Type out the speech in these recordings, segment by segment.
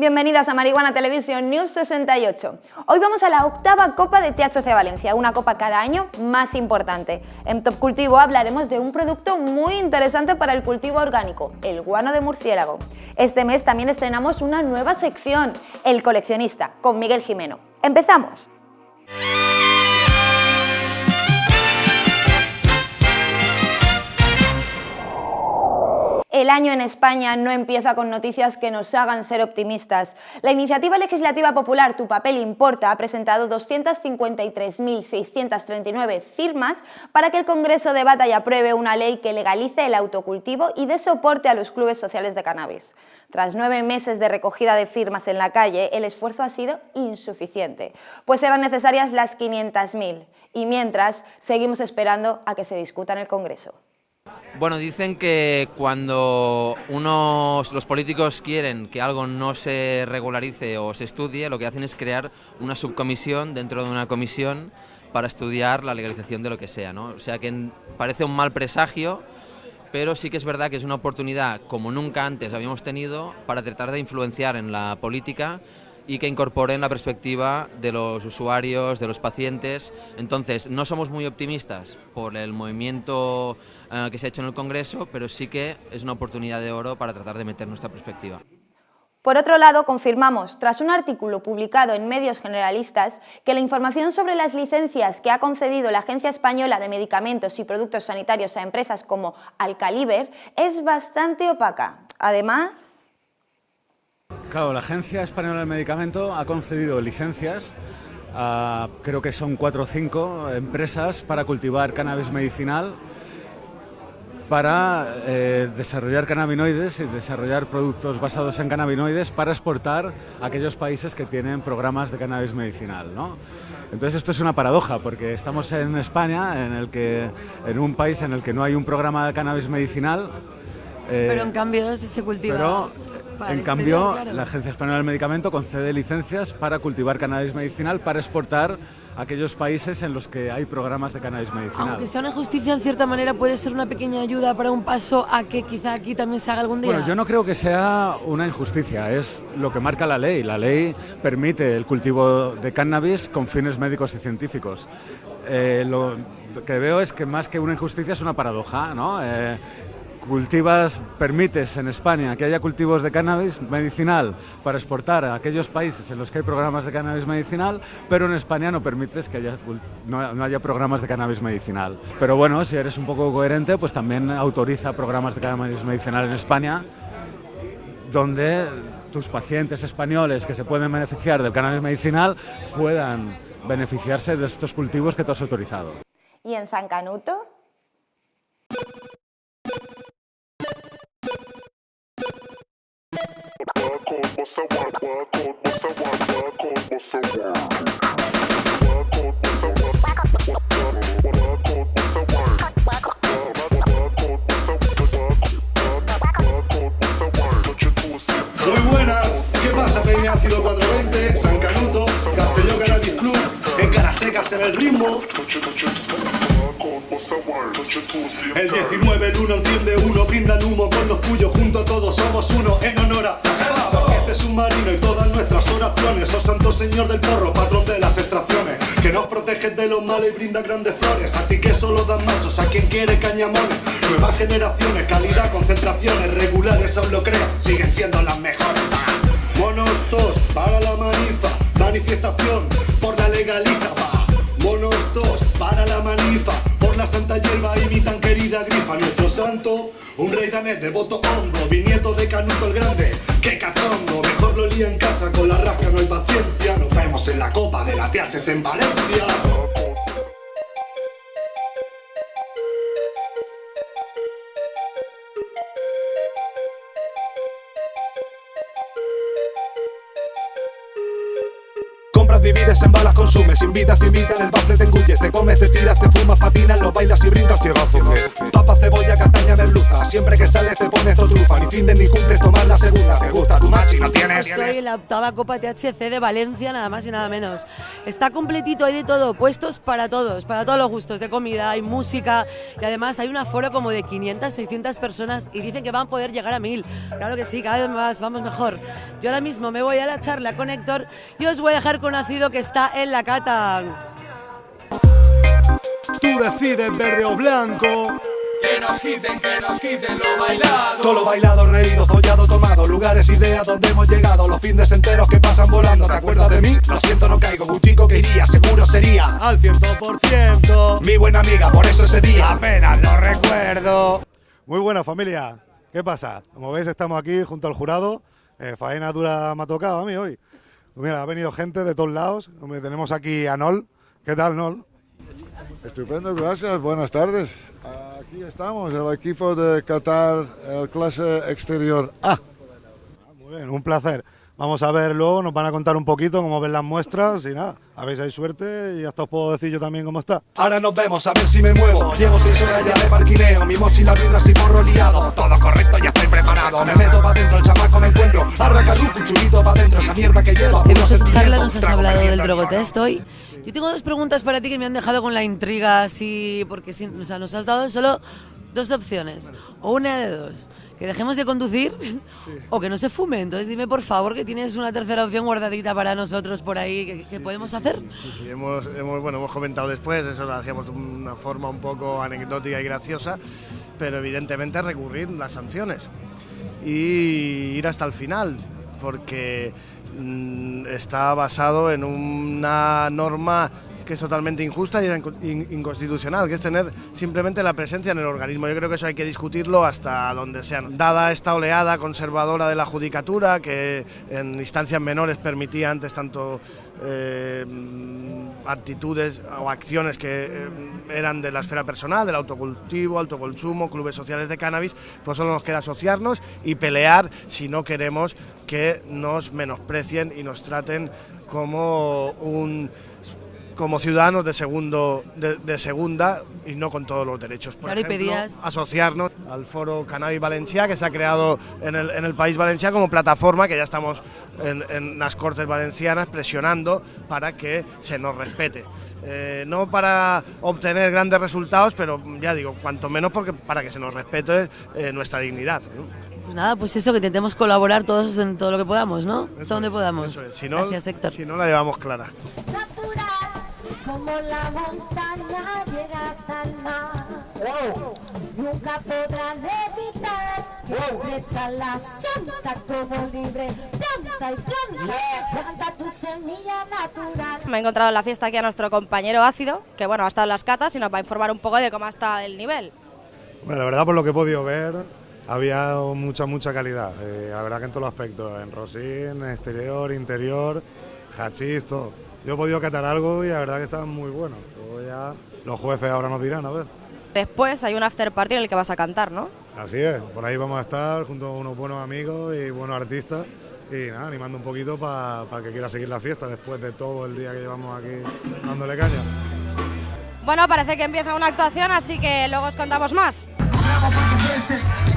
Bienvenidas a Marihuana Televisión News 68. Hoy vamos a la octava Copa de THC Valencia, una copa cada año más importante. En Top Cultivo hablaremos de un producto muy interesante para el cultivo orgánico, el guano de murciélago. Este mes también estrenamos una nueva sección, El coleccionista, con Miguel Jimeno. ¡Empezamos! El año en España no empieza con noticias que nos hagan ser optimistas. La iniciativa legislativa popular Tu papel importa ha presentado 253.639 firmas para que el Congreso debata y apruebe una ley que legalice el autocultivo y dé soporte a los clubes sociales de cannabis. Tras nueve meses de recogida de firmas en la calle, el esfuerzo ha sido insuficiente, pues eran necesarias las 500.000 y mientras seguimos esperando a que se discuta en el Congreso. Bueno, dicen que cuando unos, los políticos quieren que algo no se regularice o se estudie, lo que hacen es crear una subcomisión dentro de una comisión para estudiar la legalización de lo que sea, ¿no? O sea que parece un mal presagio, pero sí que es verdad que es una oportunidad como nunca antes habíamos tenido para tratar de influenciar en la política y que incorporen la perspectiva de los usuarios, de los pacientes. Entonces, no somos muy optimistas por el movimiento eh, que se ha hecho en el Congreso, pero sí que es una oportunidad de oro para tratar de meter nuestra perspectiva. Por otro lado, confirmamos, tras un artículo publicado en medios generalistas, que la información sobre las licencias que ha concedido la Agencia Española de Medicamentos y Productos Sanitarios a empresas como Alcaliber es bastante opaca. Además... Claro, la Agencia Española del Medicamento ha concedido licencias a, creo que son cuatro o cinco empresas para cultivar cannabis medicinal, para eh, desarrollar cannabinoides y desarrollar productos basados en cannabinoides para exportar a aquellos países que tienen programas de cannabis medicinal. ¿no? Entonces esto es una paradoja porque estamos en España, en, el que, en un país en el que no hay un programa de cannabis medicinal. Eh, pero en cambio se cultiva en cambio, la Agencia Española del Medicamento concede licencias para cultivar cannabis medicinal para exportar a aquellos países en los que hay programas de cannabis medicinal. Aunque sea una injusticia, en cierta manera puede ser una pequeña ayuda para un paso a que quizá aquí también se haga algún día. Bueno, yo no creo que sea una injusticia, es lo que marca la ley. La ley permite el cultivo de cannabis con fines médicos y científicos. Eh, lo que veo es que más que una injusticia es una paradoja, ¿no? Eh, cultivas, permites en España que haya cultivos de cannabis medicinal para exportar a aquellos países en los que hay programas de cannabis medicinal, pero en España no permites que haya, no, haya programas de cannabis medicinal. Pero bueno, si eres un poco coherente, pues también autoriza programas de cannabis medicinal en España, donde tus pacientes españoles que se pueden beneficiar del cannabis medicinal puedan beneficiarse de estos cultivos que tú has autorizado. ¿Y en San Canuto? Muy buenas, ¿qué pasa Peña Ácido 420, San Canuto, Castelló Cannabis Club, en Caras Secas en el ritmo? El 19, el 1 enciende uno, brindan humo con los tuyos, juntos todos somos uno, en honor santo señor del porro, patrón de las extracciones, que nos proteges de los males y brinda grandes flores, a ti que solo dan machos, a quien quiere cañamones, nuevas generaciones, calidad, concentraciones, regulares aún lo creo, siguen siendo las mejores. Monos dos para la manifa, manifestación por la legaliza, Monos dos para la manifa, la santa hierba y mi tan querida grifa Nuestro santo, un rey danés de voto hondo Vinieto de Canuto el Grande, qué cachondo Mejor lo lía en casa, con la rasca no hay paciencia. Nos vemos en la copa de la THC en Valencia Divides, en balas, consumes Invitas, te invitan, el bafle te engulles Te comes, te tiras, te fumas, patinas Lo bailas y brindas, ciegazo Papa, cebolla, castaña, merluza Siempre que sales te pones tu trufa Ni finden ni cumples, tomar la segunda Te gusta machi, no tienes Estoy en la octava Copa THC de Valencia, nada más y nada menos. Está completito, hay de todo, puestos para todos, para todos los gustos, de comida, hay música y además hay un aforo como de 500, 600 personas y dicen que van a poder llegar a 1000. Claro que sí, cada vez más, vamos mejor. Yo ahora mismo me voy a la charla con Héctor y os voy a dejar conocido que está en la cata. Tú decides verde o blanco que nos quiten, que nos quiten lo bailado. Todo lo bailado, reído, follado, tomado. Lugares, ideas donde hemos llegado. Los fines enteros que pasan volando. ¿Te acuerdas de mí? Lo siento, no caigo. Gustico que iría, seguro sería. Al ciento por ciento. Mi buena amiga, por eso ese día. Apenas lo recuerdo. Muy buena familia. ¿Qué pasa? Como veis, estamos aquí junto al jurado. Eh, faena dura me ha tocado a mí hoy. Mira, ha venido gente de todos lados. Tenemos aquí a Nol. ¿Qué tal, Nol? Estupendo, gracias. Buenas tardes. Aquí estamos, el equipo de Qatar, el clase exterior A. Muy bien, un placer. Vamos a ver luego, nos van a contar un poquito cómo ven las muestras y nada, si hay suerte y hasta os puedo decir yo también cómo está. Ahora nos vemos, a ver si me muevo. Llevo seis horas ya de parquineo, mi mochila vibra y porro liado. Todo correcto, ya estoy preparado. Me meto pa' dentro, el chamaco me encuentro. Arracaduco, chulito pa' dentro, esa mierda que lleva. En esta charla nos has hablado del drogotest hoy. Yo tengo dos preguntas para ti que me han dejado con la intriga, así, porque o sea, nos has dado solo dos opciones, o una de dos, que dejemos de conducir o que no se fume. Entonces dime por favor que tienes una tercera opción guardadita para nosotros por ahí, que, podemos hacer. Sí, sí, hemos, hemos, bueno, hemos comentado después, eso lo hacíamos de una forma un poco anecdótica y graciosa, pero evidentemente recurrir las sanciones y ir hasta el final, porque mm, está basado en una norma que es totalmente injusta y inconstitucional, que es tener simplemente la presencia en el organismo. Yo creo que eso hay que discutirlo hasta donde sean. Dada esta oleada conservadora de la judicatura, que en instancias menores permitía antes tanto eh, actitudes o acciones que eh, eran de la esfera personal, del autocultivo, autoconsumo, clubes sociales de cannabis, pues solo nos queda asociarnos y pelear si no queremos que nos menosprecien y nos traten como un como ciudadanos de segundo de, segunda y no con todos los derechos. Por ejemplo, asociarnos al foro Cannabis Valencia que se ha creado en el, en el país valenciano como plataforma que ya estamos en, las Cortes Valencianas presionando para que se nos respete. Eh, no para obtener grandes resultados, pero ya digo, cuanto menos porque para que se nos respete eh, nuestra dignidad. Pues nada, pues eso, que intentemos colaborar todos en todo lo que podamos, ¿no? Hasta donde podamos. Si no, Gracias, Héctor. Si no, la llevamos clara como la montaña llega hasta el mar. Nunca podrán evitar que crezca la santa como libre planta y planta. Planta tu semilla natural. Me he encontrado en la fiesta aquí a nuestro compañero Ácido, que bueno, ha estado en las catas y nos va a informar un poco de cómo está el nivel. Bueno, la verdad, por lo que he podido ver, había mucha, mucha calidad. Eh, la verdad que en todos los aspectos, en rosín, exterior, interior, hachís, todo. Yo he podido catar algo y la verdad que está muy bueno. ya los jueces ahora nos dirán, a ver. Después hay un after party en el que vas a cantar, ¿no? Así es, por ahí vamos a estar junto a unos buenos amigos y buenos artistas y nada, animando un poquito para que quiera seguir la fiesta después de todo el día que llevamos aquí dándole caña. Bueno, parece que empieza una actuación, así que luego os contamos más.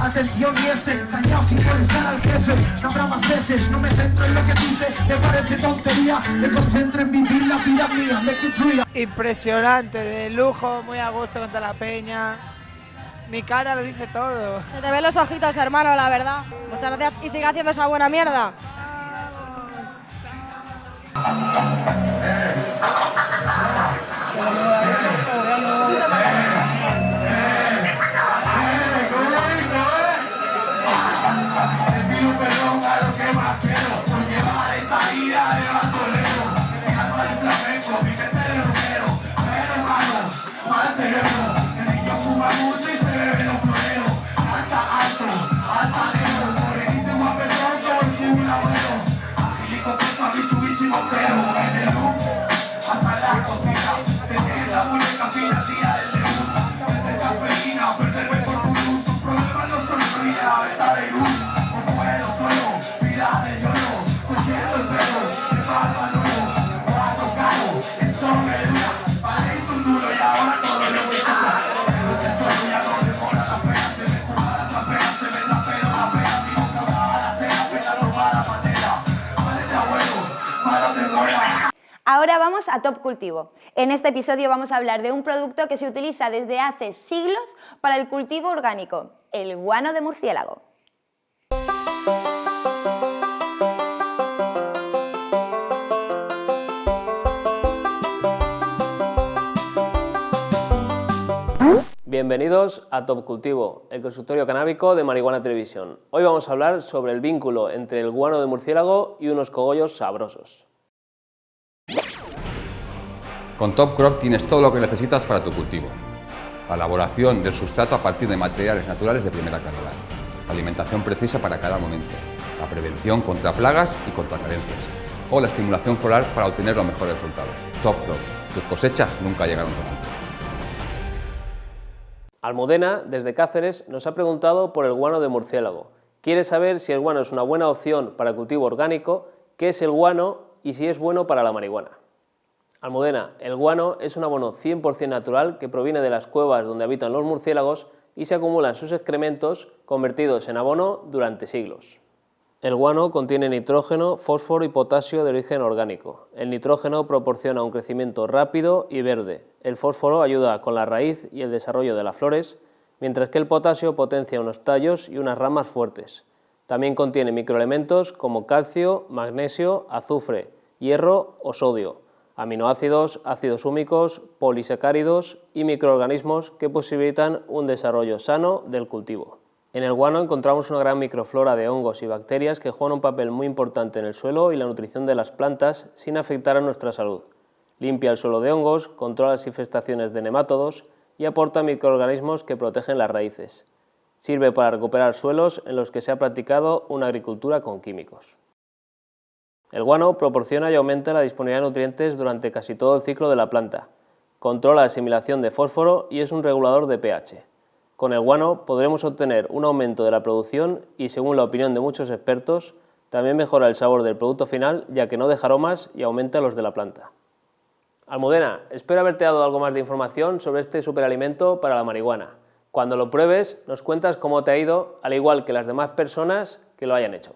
Atención y este, callado sin molestar al jefe No habrá más veces, no me centro en lo que dice Me parece tontería, me concentro en vivir la vida mía Me tuya Impresionante, de lujo, muy a gusto con toda la peña mi cara lo dice todo. Se te ven los ojitos, hermano, la verdad. Muchas gracias y sigue haciendo esa buena mierda. Vamos a Top Cultivo. En este episodio vamos a hablar de un producto que se utiliza desde hace siglos para el cultivo orgánico, el guano de murciélago. Bienvenidos a Top Cultivo, el consultorio canábico de Marihuana Televisión. Hoy vamos a hablar sobre el vínculo entre el guano de murciélago y unos cogollos sabrosos. Con Top Crop tienes todo lo que necesitas para tu cultivo. La elaboración del sustrato a partir de materiales naturales de primera calidad. La alimentación precisa para cada momento. La prevención contra plagas y contra carencias. O la estimulación floral para obtener los mejores resultados. Top Crop. Tus cosechas nunca llegaron tan alto. Almudena, desde Cáceres, nos ha preguntado por el guano de murciélago. Quiere saber si el guano es una buena opción para cultivo orgánico, qué es el guano y si es bueno para la marihuana. Almudena, el guano es un abono 100% natural que proviene de las cuevas donde habitan los murciélagos y se acumulan sus excrementos convertidos en abono durante siglos. El guano contiene nitrógeno, fósforo y potasio de origen orgánico. El nitrógeno proporciona un crecimiento rápido y verde. El fósforo ayuda con la raíz y el desarrollo de las flores, mientras que el potasio potencia unos tallos y unas ramas fuertes. También contiene microelementos como calcio, magnesio, azufre, hierro o sodio, aminoácidos, ácidos húmicos, polisacáridos y microorganismos que posibilitan un desarrollo sano del cultivo. En el guano encontramos una gran microflora de hongos y bacterias que juegan un papel muy importante en el suelo y la nutrición de las plantas sin afectar a nuestra salud. Limpia el suelo de hongos, controla las infestaciones de nemátodos y aporta microorganismos que protegen las raíces. Sirve para recuperar suelos en los que se ha practicado una agricultura con químicos. El guano proporciona y aumenta la disponibilidad de nutrientes durante casi todo el ciclo de la planta. Controla la asimilación de fósforo y es un regulador de pH. Con el guano podremos obtener un aumento de la producción y, según la opinión de muchos expertos, también mejora el sabor del producto final ya que no deja aromas y aumenta los de la planta. Almudena, espero haberte dado algo más de información sobre este superalimento para la marihuana. Cuando lo pruebes, nos cuentas cómo te ha ido, al igual que las demás personas que lo hayan hecho.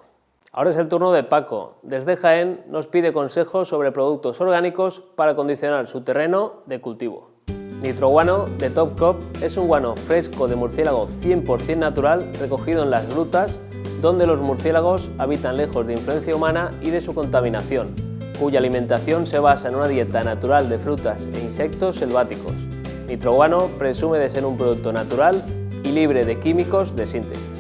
Ahora es el turno de Paco. Desde Jaén nos pide consejos sobre productos orgánicos para condicionar su terreno de cultivo. Nitroguano de Top Crop es un guano fresco de murciélago 100% natural recogido en las grutas donde los murciélagos habitan lejos de influencia humana y de su contaminación, cuya alimentación se basa en una dieta natural de frutas e insectos selváticos. Nitroguano presume de ser un producto natural y libre de químicos de síntesis.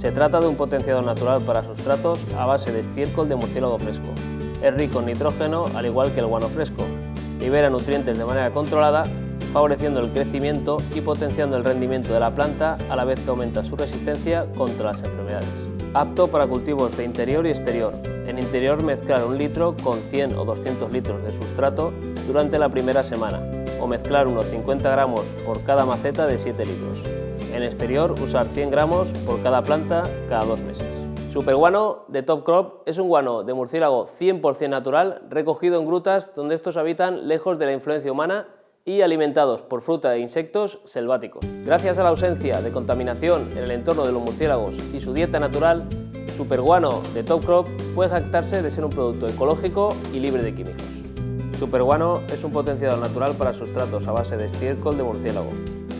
Se trata de un potenciador natural para sustratos a base de estiércol de murciélago fresco. Es rico en nitrógeno al igual que el guano fresco, libera nutrientes de manera controlada, favoreciendo el crecimiento y potenciando el rendimiento de la planta a la vez que aumenta su resistencia contra las enfermedades. Apto para cultivos de interior y exterior. En interior mezclar un litro con 100 o 200 litros de sustrato durante la primera semana o mezclar unos 50 gramos por cada maceta de 7 litros. En exterior usar 100 gramos por cada planta cada dos meses. Superguano de Top Crop es un guano de murciélago 100% natural recogido en grutas donde estos habitan lejos de la influencia humana y alimentados por fruta e insectos selváticos. Gracias a la ausencia de contaminación en el entorno de los murciélagos y su dieta natural, Superguano de Top Crop puede jactarse de ser un producto ecológico y libre de químicos. Superguano es un potenciador natural para sustratos a base de estiércol de murciélago.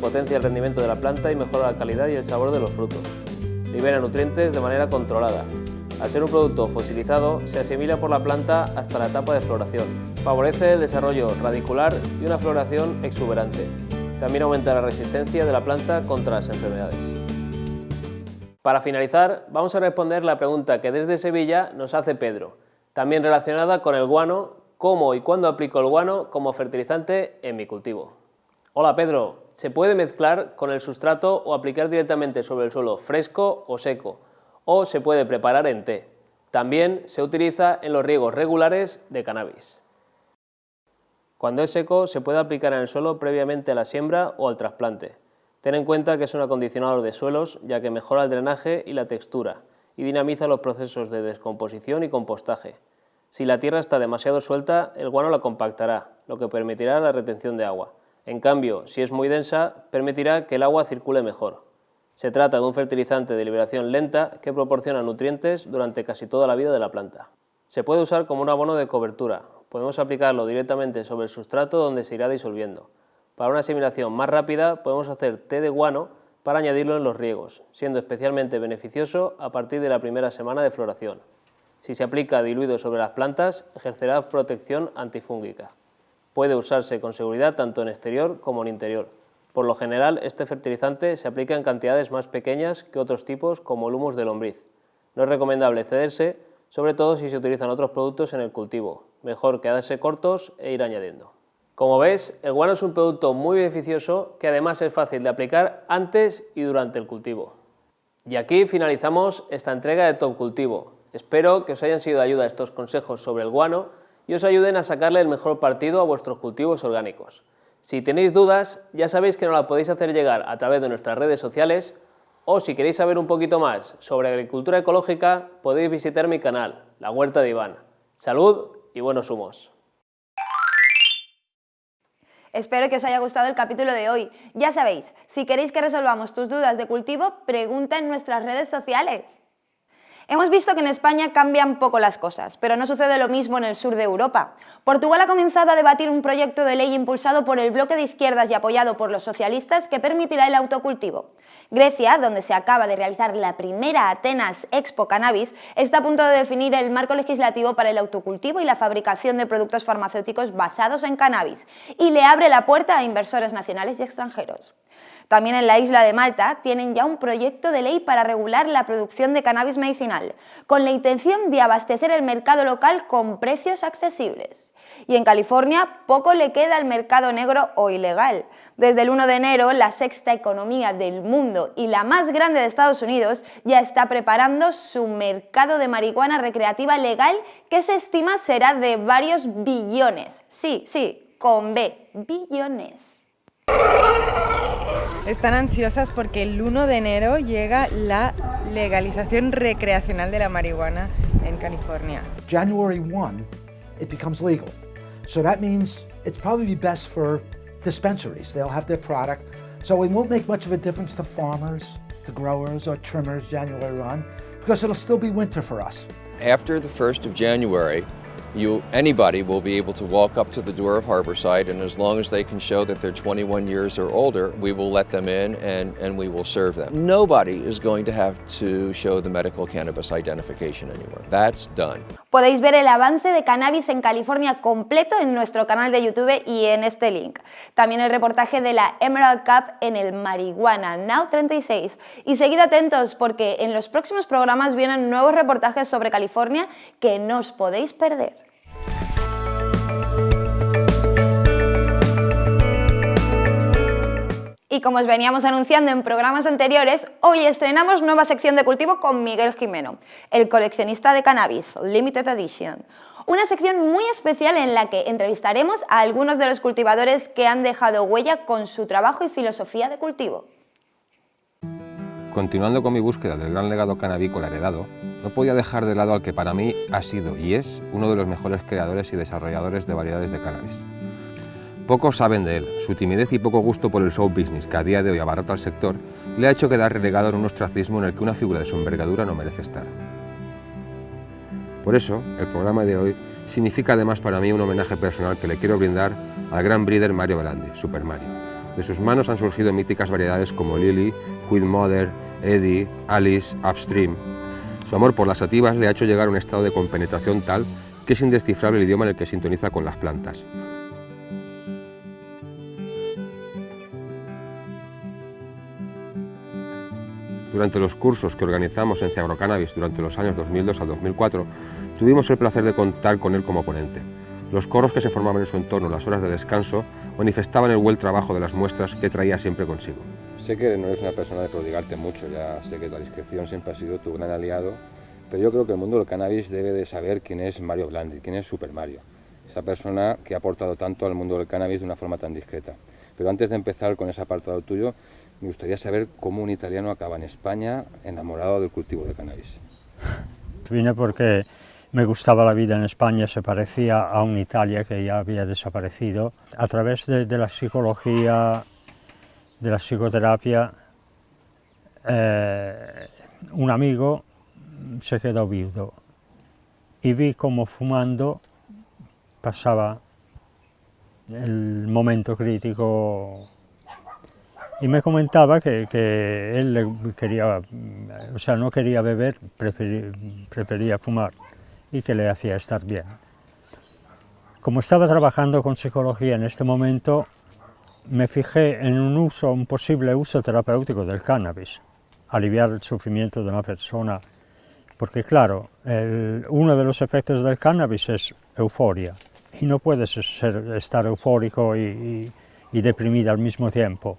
Potencia el rendimiento de la planta y mejora la calidad y el sabor de los frutos libera nutrientes de manera controlada. Al ser un producto fosilizado, se asimila por la planta hasta la etapa de floración. Favorece el desarrollo radicular y una floración exuberante. También aumenta la resistencia de la planta contra las enfermedades. Para finalizar, vamos a responder la pregunta que desde Sevilla nos hace Pedro, también relacionada con el guano, cómo y cuándo aplico el guano como fertilizante en mi cultivo. Hola Pedro, se puede mezclar con el sustrato o aplicar directamente sobre el suelo fresco o seco, o se puede preparar en té. También se utiliza en los riegos regulares de cannabis. Cuando es seco se puede aplicar en el suelo previamente a la siembra o al trasplante. Ten en cuenta que es un acondicionador de suelos ya que mejora el drenaje y la textura y dinamiza los procesos de descomposición y compostaje. Si la tierra está demasiado suelta, el guano la compactará, lo que permitirá la retención de agua. En cambio, si es muy densa, permitirá que el agua circule mejor. Se trata de un fertilizante de liberación lenta que proporciona nutrientes durante casi toda la vida de la planta. Se puede usar como un abono de cobertura, Podemos aplicarlo directamente sobre el sustrato donde se irá disolviendo. Para una asimilación más rápida podemos hacer té de guano para añadirlo en los riegos, siendo especialmente beneficioso a partir de la primera semana de floración. Si se aplica diluido sobre las plantas, ejercerá protección antifúngica. Puede usarse con seguridad tanto en exterior como en interior. Por lo general, este fertilizante se aplica en cantidades más pequeñas que otros tipos como el humus de lombriz. No es recomendable cederse, sobre todo si se utilizan otros productos en el cultivo. Mejor quedarse cortos e ir añadiendo. Como ves, el guano es un producto muy beneficioso que además es fácil de aplicar antes y durante el cultivo. Y aquí finalizamos esta entrega de Top Cultivo. Espero que os hayan sido de ayuda estos consejos sobre el guano y os ayuden a sacarle el mejor partido a vuestros cultivos orgánicos. Si tenéis dudas, ya sabéis que nos la podéis hacer llegar a través de nuestras redes sociales o si queréis saber un poquito más sobre agricultura ecológica, podéis visitar mi canal, La Huerta de Iván. Salud y buenos humos. Espero que os haya gustado el capítulo de hoy. Ya sabéis, si queréis que resolvamos tus dudas de cultivo, pregunta en nuestras redes sociales. Hemos visto que en España cambian poco las cosas, pero no sucede lo mismo en el sur de Europa. Portugal ha comenzado a debatir un proyecto de ley impulsado por el bloque de izquierdas y apoyado por los socialistas que permitirá el autocultivo. Grecia, donde se acaba de realizar la primera Atenas Expo Cannabis, está a punto de definir el marco legislativo para el autocultivo y la fabricación de productos farmacéuticos basados en cannabis y le abre la puerta a inversores nacionales y extranjeros. También en la isla de Malta tienen ya un proyecto de ley para regular la producción de cannabis medicinal, con la intención de abastecer el mercado local con precios accesibles. Y en California poco le queda al mercado negro o ilegal. Desde el 1 de enero, la sexta economía del mundo y la más grande de Estados Unidos ya está preparando su mercado de marihuana recreativa legal que se estima será de varios billones. Sí, sí, con B, billones. Están ansiosas porque el 1 de enero llega la legalización recreacional de la marihuana en California. January 1, it becomes legal. So that means it's probably best for dispensaries. They'll have their product. So it won't make much of a difference to farmers, to growers, or trimmers January 1, because it'll still be winter for us. After the 1st of January, you, anybody will be able to walk up to the door of Harborside and as long as they can show that they're 21 years or older, we will let them in and, and we will serve them. Nobody is going to have to show the medical cannabis identification anywhere. That's done. Podéis ver el avance de cannabis en California completo en nuestro canal de YouTube y en este link. También el reportaje de la Emerald Cup en el Marihuana Now 36. Y seguid atentos porque en los próximos programas vienen nuevos reportajes sobre California que no os podéis perder. Y como os veníamos anunciando en programas anteriores, hoy estrenamos nueva sección de cultivo con Miguel Jimeno, el coleccionista de cannabis, Limited Edition. Una sección muy especial en la que entrevistaremos a algunos de los cultivadores que han dejado huella con su trabajo y filosofía de cultivo. Continuando con mi búsqueda del gran legado canábico heredado, no podía dejar de lado al que para mí ha sido y es uno de los mejores creadores y desarrolladores de variedades de cannabis. Pocos saben de él, su timidez y poco gusto por el show business que a día de hoy abarrota al sector le ha hecho quedar relegado en un ostracismo en el que una figura de su envergadura no merece estar. Por eso, el programa de hoy significa además para mí un homenaje personal que le quiero brindar al gran breeder Mario Belandi, Super Mario. De sus manos han surgido míticas variedades como Lily, Queen Mother, Eddie, Alice, Upstream. Su amor por las sativas le ha hecho llegar a un estado de compenetración tal que es indescifrable el idioma en el que sintoniza con las plantas. Durante los cursos que organizamos en Cannabis durante los años 2002 al 2004, tuvimos el placer de contar con él como ponente. Los coros que se formaban en su entorno, las horas de descanso, manifestaban el buen trabajo de las muestras que traía siempre consigo. Sé que no eres una persona de prodigarte mucho, ya sé que la discreción siempre ha sido tu gran aliado, pero yo creo que el mundo del cannabis debe de saber quién es Mario Blandi, quién es Super Mario, esa persona que ha aportado tanto al mundo del cannabis de una forma tan discreta. Pero antes de empezar con ese apartado tuyo, me gustaría saber cómo un italiano acaba en España enamorado del cultivo de cannabis. Vine porque me gustaba la vida en España, se parecía a una Italia que ya había desaparecido. A través de, la psicología, de la psicoterapia, eh, un amigo se quedó viudo y vi como fumando pasaba el momento crítico y me comentaba que, que él quería, o sea, no quería beber, prefería, prefería fumar y que le hacía estar bien. Como estaba trabajando con psicología en este momento, me fijé en un uso, un posible uso terapéutico del cannabis, aliviar el sufrimiento de una persona, porque claro, el- uno de los efectos del cannabis es euforia, y no puedes ser- estar eufórico y, y- y deprimido al mismo tiempo.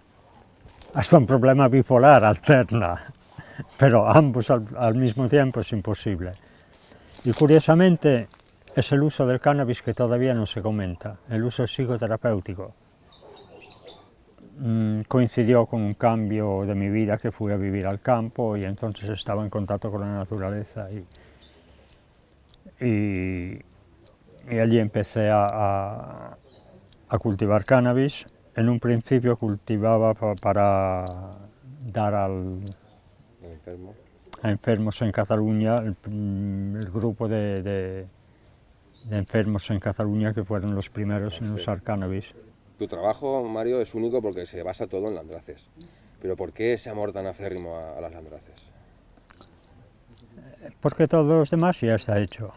Hasta un problema bipolar alterna, pero ambos al, al mismo tiempo es imposible. Y curiosamente es el uso del cannabis que todavía no se comenta, el uso psicoterapéutico. Mm, coincidió con un cambio de mi vida que fui a vivir al campo y entonces estaba en contacto con la naturaleza y, allí empecé a cultivar cannabis. En un principio cultivaba pa- para dar al, Enfermo. a enfermos en Cataluña, el, grupo de, de- de enfermos en Cataluña que fueron los primeros en usar cannabis. Tu trabajo, Mario, es único porque se basa todo en landraces. Pero ¿por qué ese amor tan acérrimo a, a las landraces? Porque todo lo demás ya está hecho.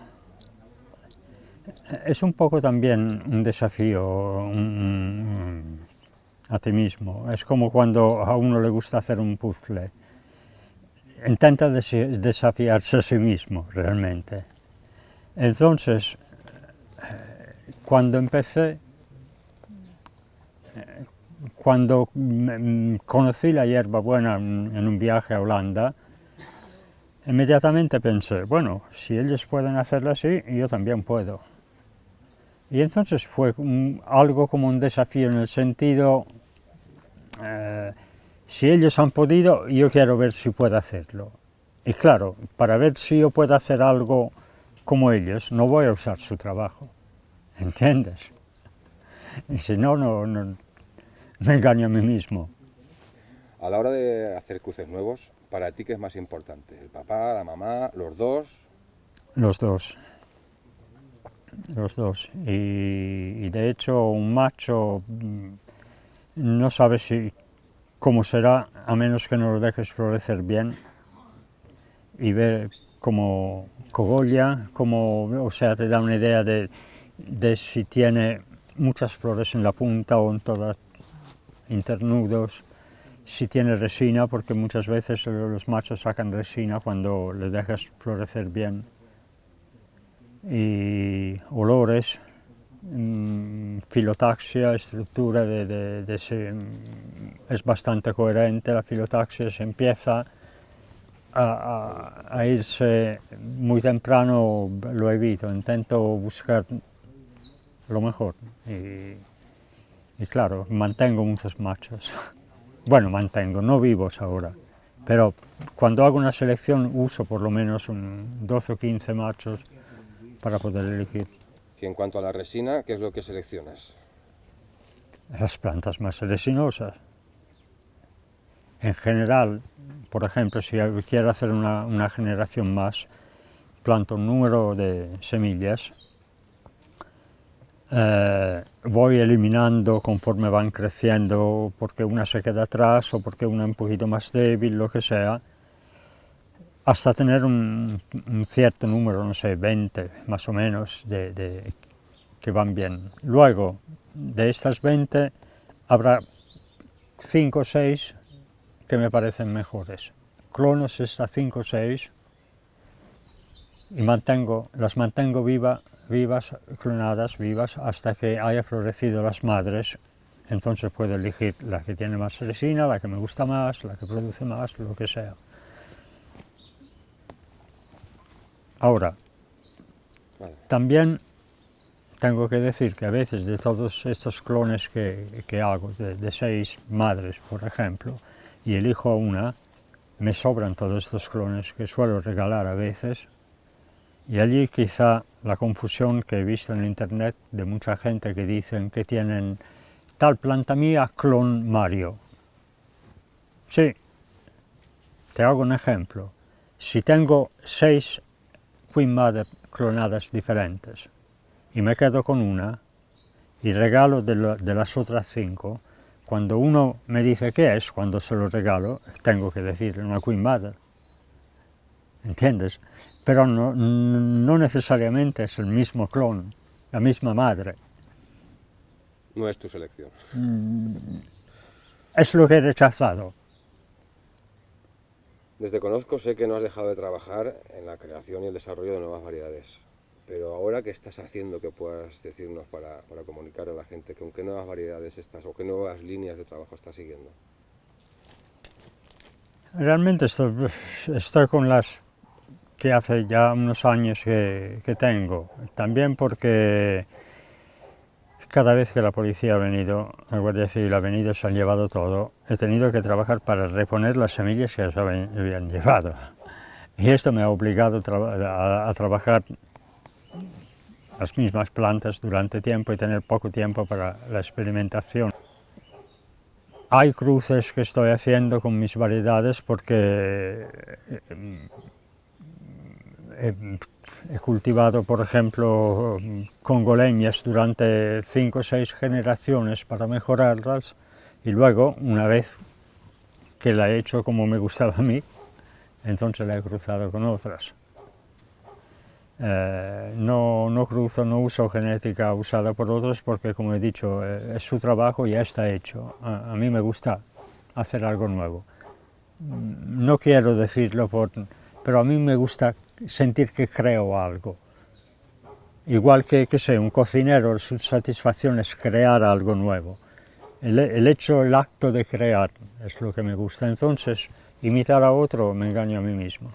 Es un poco también un desafío un- a ti mismo. Es como cuando a uno le gusta hacer un puzzle. Intenta desafiarse a sí mismo realmente. Entonces, eh, cuando empecé, eh, cuando mm, conocí la hierbabuena en en un viaje a Holanda, Inmediatamente pensé, bueno, si ellos pueden hacerlo así, yo también puedo. Y entonces fue un- algo como un desafío en el sentido, eh, si ellos han podido, yo quiero ver si puedo hacerlo. Y claro, para ver si yo puedo hacer algo como ellos, no voy a usar su trabajo, ¿entiendes? Y si no, no, no me engaño a mí mismo. A la hora de hacer cruces nuevos, ¿para ti qué es más importante? ¿El papá, la mamá, los dos? Los dos. Los dos. Y, de hecho un macho mm, no sabe si cómo será a menos que no lo dejes florecer bien y ver cómo cogolla, cómo, o sea, te da una idea de, de si tiene muchas flores en la punta o en todas internudos, si tiene resina, porque muchas veces los machos sacan resina cuando le dejas florecer bien y olores, mm, filotaxia, estructura de, de- mm, es bastante coherente, la filotaxia se empieza a, a- muy temprano, lo evito, intento buscar lo mejor y, y claro, mantengo muchos machos. Bueno, mantengo, no vivos ahora, pero cuando hago una selección uso por lo menos un 12 o 15 machos para poder elegir Y en cuanto a la resina, ¿qué es lo que seleccionas? las plantas más resinosas. En general, por ejemplo, si quiero hacer una, una generación más, planto un número de semillas, eh, voy eliminando conforme van creciendo, porque una se queda atrás o porque una es un poquito más débil, lo que sea, hasta tener un, cierto número, no sé, 20 más o menos, de, que van bien. Luego, de estas 20, habrá 5 o 6 que me parecen mejores. Clonos estas 5 o 6 y mantengo, las mantengo viva, vivas, clonadas, vivas, hasta que haya florecido las madres. Entonces puedo elegir la que tiene más resina, la que me gusta más, la que produce más, lo que sea. Ahora, también tengo que decir que a veces de todos estos clones que, que hago, de, de seis madres, por ejemplo, y elijo una, me sobran todos estos clones que suelo regalar a veces, y allí quizá la confusión que he visto en internet de mucha gente que dicen que tienen tal planta mía, clon Mario. Sí, te hago un ejemplo. Si tengo seis Queen Mother clonadas diferentes y me quedo con una y regalo de, lo- de las otras cinco, cuando uno me dice qué es, cuando se lo regalo, tengo que decir una Queen Mother. ¿Entiendes? Pero no, no necesariamente es el mismo clon, la misma madre. No es tu selección. Es lo que he rechazado. Desde conozco sé que no has dejado de trabajar en la creación y el desarrollo de nuevas variedades. Pero ahora, ¿qué estás haciendo que puedas decirnos para, comunicar a la gente con qué nuevas variedades estás o qué nuevas líneas de trabajo estás siguiendo? Realmente estoy, estoy con las que hace ya unos años que, que tengo. También porque cada vez que la policía ha venido, la Guardia Civil ha venido, se han llevado todo. He tenido que trabajar para reponer las semillas que se habían llevado. Y esto me ha obligado a- a trabajar las mismas plantas durante tiempo y tener poco tiempo para la experimentación. Hay cruces que estoy haciendo con mis variedades porque eh, he, he cultivado, por ejemplo, congoleñas durante cinco o seis generaciones para mejorarlas y luego, una vez que la he hecho como me gustaba a mí, entonces la he cruzado con otras. Eh, no, no cruzo, no uso genética usada por otros porque, como he dicho, eh, es su trabajo y ya está hecho. A, a mí me gusta hacer algo nuevo. Mm, No quiero decirlo, por, pero a mí me gusta sentir que creo algo. Igual que, que sé, un cocinero, su satisfacción es crear algo nuevo. El, el hecho, el acto de crear es lo que me gusta. Entonces, imitar a otro me engaño a mí mismo.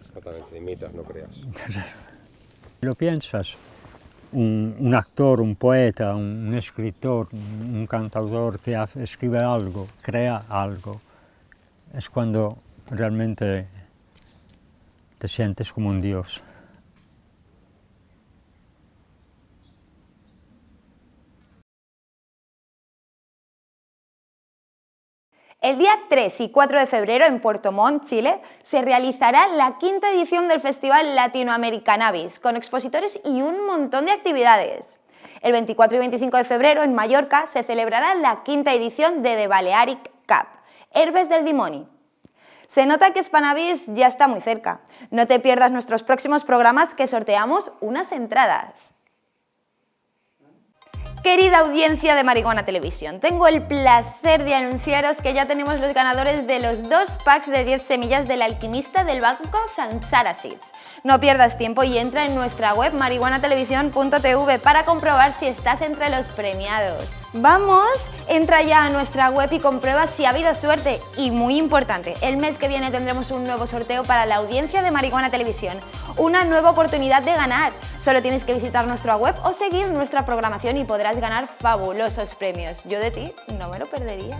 Exactamente, imitas, no creas. ¿Lo piensas? Un, un actor, un poeta, un, un escritor, un, un cantautor que hace- escribe algo, crea algo, es cuando realmente te sientes como un dios. El día 3 y 4 de febrero en Puerto Montt, Chile, se realizará la quinta edición del Festival Latinoamericanabis, con expositores y un montón de actividades. El 24 y 25 de febrero en Mallorca se celebrará la quinta edición de The Balearic Cup, Herbes del Dimoni. Se nota que Spanavis ya está muy cerca. No te pierdas nuestros próximos programas que sorteamos unas entradas. Querida audiencia de Marihuana Televisión, tengo el placer de anunciaros que ya tenemos los ganadores de los dos packs de 10 semillas del alquimista del banco Samsara. No pierdas tiempo y entra en nuestra web marihuanatelevisión.tv para comprobar si estás entre los premiados. Vamos, entra ya a nuestra web y comprueba si ha habido suerte. Y muy importante, el mes que viene tendremos un nuevo sorteo para la audiencia de Marihuana Televisión. Una nueva oportunidad de ganar. Solo tienes que visitar nuestra web o seguir nuestra programación y podrás ganar fabulosos premios. Yo de ti no me lo perdería.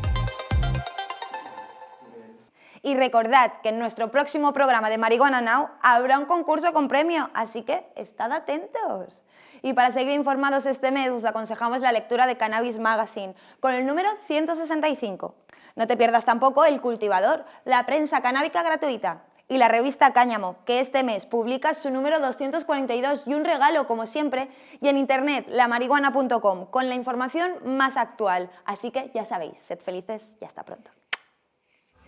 Y recordad que en nuestro próximo programa de Marihuana Now habrá un concurso con premio, así que estad atentos. Y para seguir informados este mes os aconsejamos la lectura de Cannabis Magazine con el número 165. No te pierdas tampoco El Cultivador, la prensa canábica gratuita y la revista Cáñamo, que este mes publica su número 242 y un regalo, como siempre, y en internet, lamarihuana.com, con la información más actual. Así que ya sabéis, sed felices y hasta pronto.